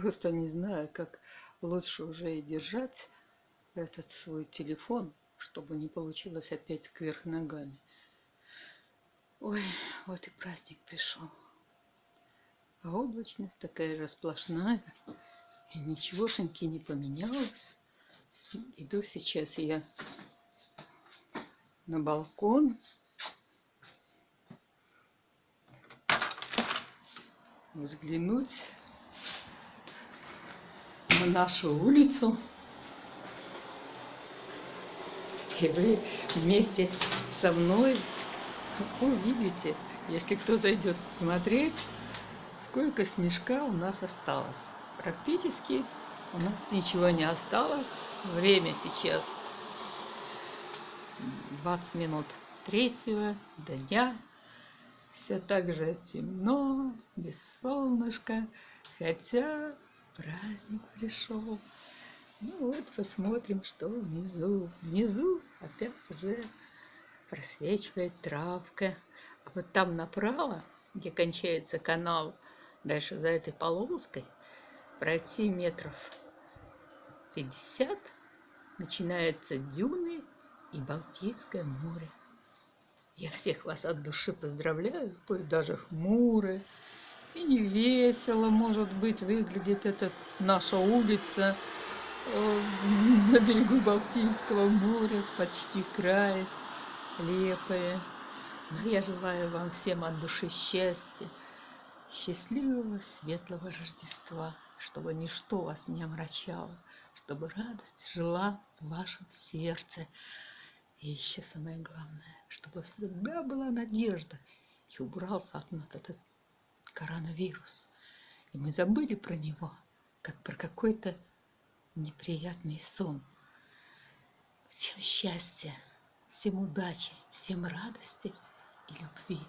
просто не знаю, как лучше уже и держать этот свой телефон, чтобы не получилось опять кверх ногами. Ой, вот и праздник пришел. А облачность такая же сплошная. И ничегошеньки не поменялось. Иду сейчас я на балкон. Взглянуть на нашу улицу. И вы вместе со мной увидите, если кто зайдет смотреть, сколько снежка у нас осталось. Практически у нас ничего не осталось. Время сейчас 20 минут третьего дня. Все так же темно, без солнышка, хотя праздник пришел. Ну вот, посмотрим, что внизу. Внизу опять уже просвечивает травка. А вот там направо, где кончается канал, дальше за этой полоской, пройти метров 50, начинаются дюны и Балтийское море. Я всех вас от души поздравляю, пусть даже хмуры, и не весело, может быть, выглядит эта наша улица э, на берегу Балтийского моря, почти край лепые. Но я желаю вам всем от души счастья, счастливого, светлого Рождества, чтобы ничто вас не омрачало, чтобы радость жила в вашем сердце. И еще самое главное, чтобы всегда была надежда и убрался от нас этот коронавирус. И мы забыли про него, как про какой-то неприятный сон. Всем счастья! Всем удачи, всем радости и любви.